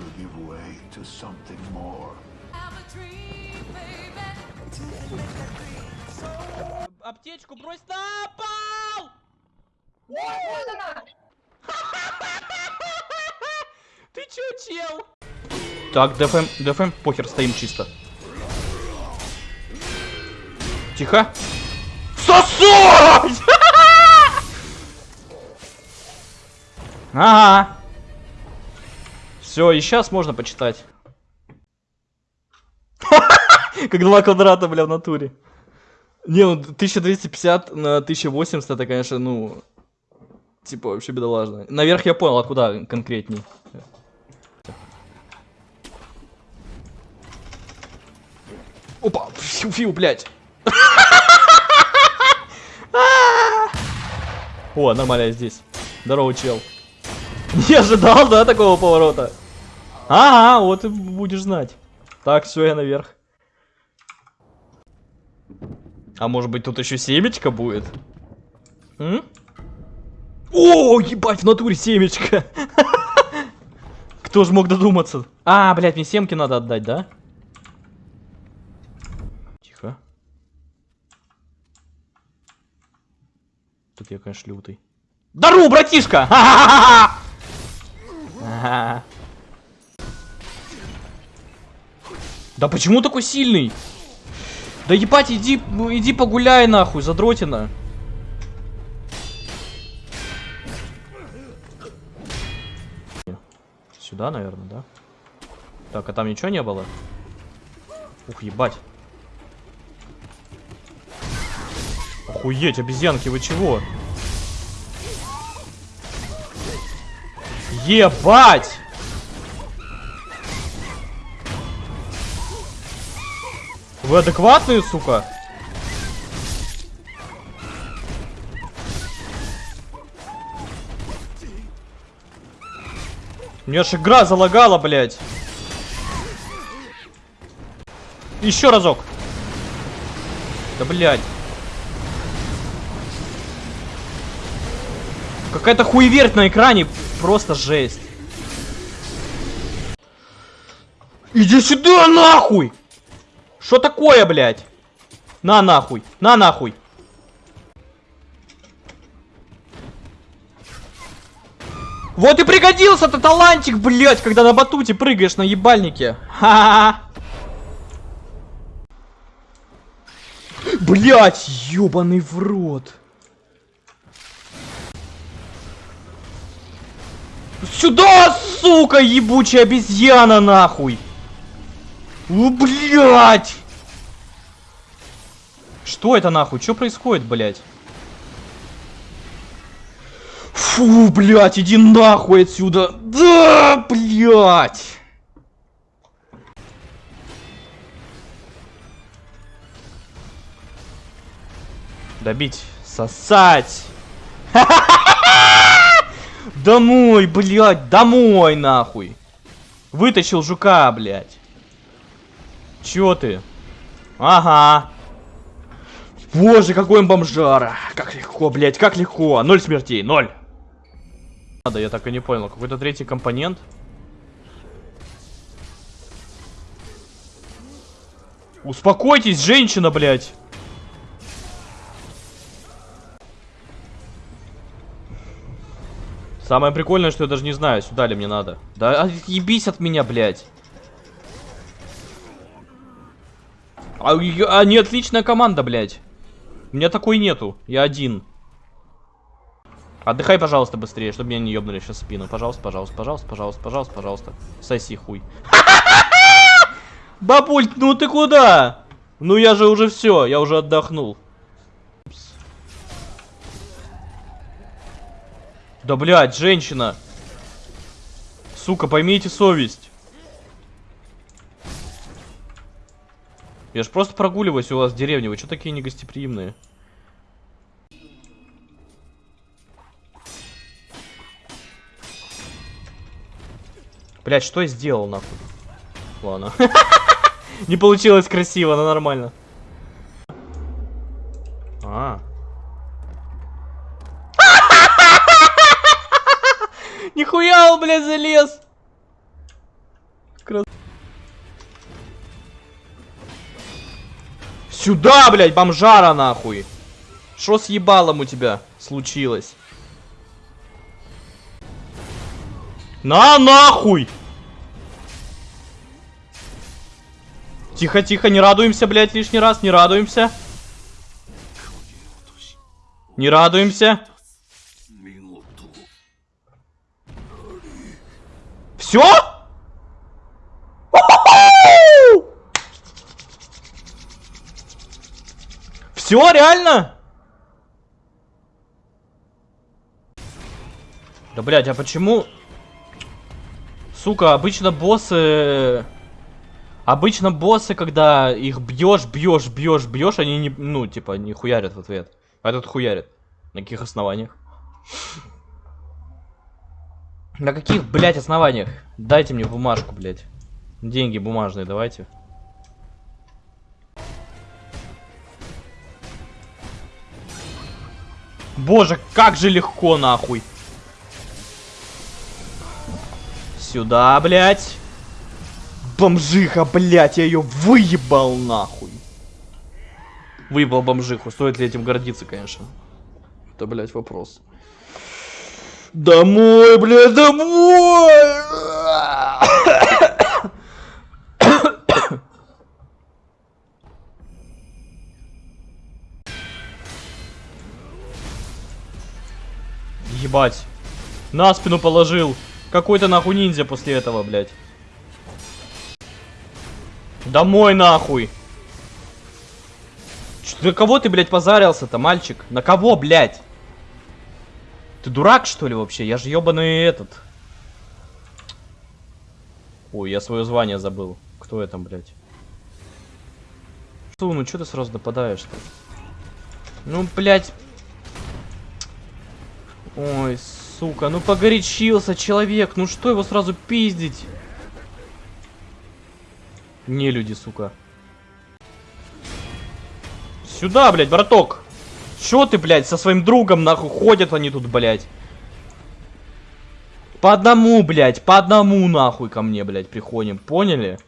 will give way to something more. Аптечку брось на пол! Ты чё, чел? Так, ДФМ, ДФМ, похер, стоим чисто. Тихо. Сосать! Ага. Все, и сейчас можно почитать. Как два квадрата, бля, в натуре. Не, ну 1250 на 1080 это, конечно, ну... Типа, вообще бедолажно. Наверх я понял, а куда конкретней? Опа, фью, фью, блядь. О, нормально я здесь. Здорово, чел. Не ожидал, да, такого поворота? Ага, вот и будешь знать. Так, все, я наверх. А может быть тут еще семечко будет? М? О, ебать, в натуре семечко. Кто же мог додуматься? А, блядь, мне семки надо отдать, да? Тихо. Тут я, конечно, лютый. Дару, братишка! Ага. Да почему такой сильный? Да ебать, иди, ну, иди погуляй нахуй, задротина. Сюда, наверное, да? Так, а там ничего не было? Ух, ебать. Охуеть, обезьянки, вы чего? Ебать! Вы адекватные, сука? Мне аж игра залагала, блядь. Еще разок. Да, блядь. Какая-то хуеверть на экране. Просто жесть. Иди сюда, нахуй! Что такое, блядь? На нахуй, на нахуй. Вот и пригодился-то талантик, блядь, когда на батуте прыгаешь на ебальнике. Ха-ха-ха. Блять, ёбаный в рот. Сюда, сука, ебучая обезьяна, нахуй. Ну, блядь! Что это нахуй? Что происходит, блядь? Фу, блядь, иди нахуй отсюда. Да, блядь. Добить. Сосать. Домой, блядь, домой, нахуй. Вытащил жука, блядь. Чё ты? Ага. Боже, какой он бомжара. Как легко, блядь, как легко. Ноль смертей, ноль. Надо, я так и не понял. Какой-то третий компонент. Успокойтесь, женщина, блядь. Самое прикольное, что я даже не знаю, сюда ли мне надо. Да ебись от меня, блядь. А, они отличная команда, блядь. У меня такой нету. Я один. Отдыхай, пожалуйста, быстрее, чтобы меня не ёбнули сейчас спину. Пожалуйста, пожалуйста, пожалуйста, пожалуйста, пожалуйста, пожалуйста. Соси хуй. Бабуль, ну ты куда? Ну я же уже все, я уже отдохнул. Да, блядь, женщина. Сука, поймите совесть. Я ж просто прогуливаюсь у вас в деревне. Вы что такие негостеприимные? Блять, что я сделал, нахуй? Ладно. Не получилось красиво, но нормально. А. Нихуя он, блядь, залез! Сюда, блядь, бомжара, нахуй! Что с ебалом у тебя случилось? На нахуй! Тихо, тихо, не радуемся, блядь, лишний раз, не радуемся. Не радуемся. Все? Все, реально? Да, блядь, а почему... Сука, обычно боссы... Обычно боссы, когда их бьешь, бьешь, бьешь, бьешь, они не, ну, типа, не хуярят в ответ. А этот хуярит. На каких основаниях? На каких, блядь, основаниях? Дайте мне бумажку, блядь. Деньги бумажные давайте. Боже, как же легко, нахуй. Сюда, блядь. Бомжиха, блядь, я ее выебал, нахуй. Выебал бомжиху. Стоит ли этим гордиться, конечно. Это, блядь, вопрос. Домой, блядь, домой! Ебать. На спину положил. Какой-то нахуй ниндзя после этого, блядь. Домой нахуй. Что, на кого ты, блядь, позарился-то, мальчик? На кого, блядь? Ты дурак, что ли, вообще? Я же ебаный этот. Ой, я свое звание забыл. Кто я там, блядь? Что, ну что ты сразу нападаешь-то? Ну, блядь. Ой, сука, ну погорячился человек. Ну что его сразу пиздить? Не люди, сука. Сюда, блядь, браток. Чё ты, блядь, со своим другом, нахуй, ходят они тут, блядь. По одному, блядь, по одному, нахуй, ко мне, блядь, приходим, поняли?